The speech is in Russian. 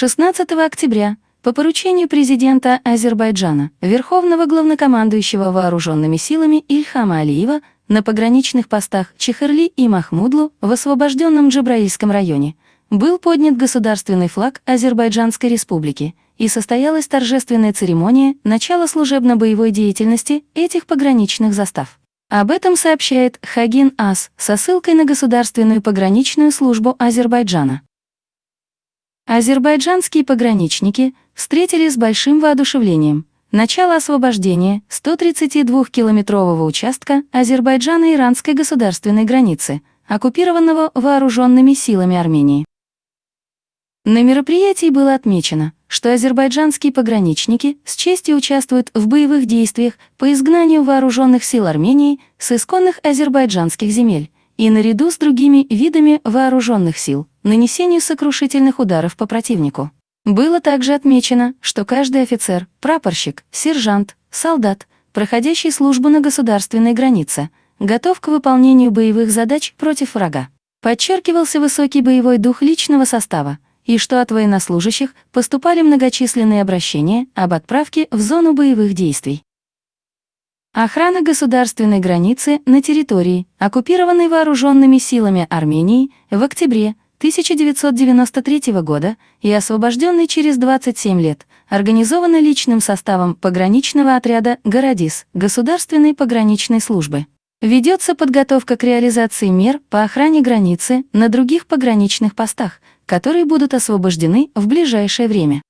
16 октября по поручению президента Азербайджана, верховного главнокомандующего вооруженными силами Ильхама Алиева, на пограничных постах Чехерли и Махмудлу в освобожденном Джабраильском районе был поднят государственный флаг Азербайджанской республики и состоялась торжественная церемония начала служебно-боевой деятельности этих пограничных застав. Об этом сообщает Хагин Ас со ссылкой на Государственную пограничную службу Азербайджана. Азербайджанские пограничники встретили с большим воодушевлением начало освобождения 132-километрового участка Азербайджано-иранской государственной границы, оккупированного вооруженными силами Армении. На мероприятии было отмечено, что азербайджанские пограничники с честью участвуют в боевых действиях по изгнанию вооруженных сил Армении с исконных азербайджанских земель и наряду с другими видами вооруженных сил нанесению сокрушительных ударов по противнику. Было также отмечено, что каждый офицер, прапорщик, сержант, солдат, проходящий службу на государственной границе, готов к выполнению боевых задач против врага. Подчеркивался высокий боевой дух личного состава, и что от военнослужащих поступали многочисленные обращения об отправке в зону боевых действий. Охрана государственной границы на территории, оккупированной вооруженными силами Армении, в октябре 1993 года и освобожденной через 27 лет, организована личным составом пограничного отряда «Городис» Государственной пограничной службы. Ведется подготовка к реализации мер по охране границы на других пограничных постах, которые будут освобождены в ближайшее время.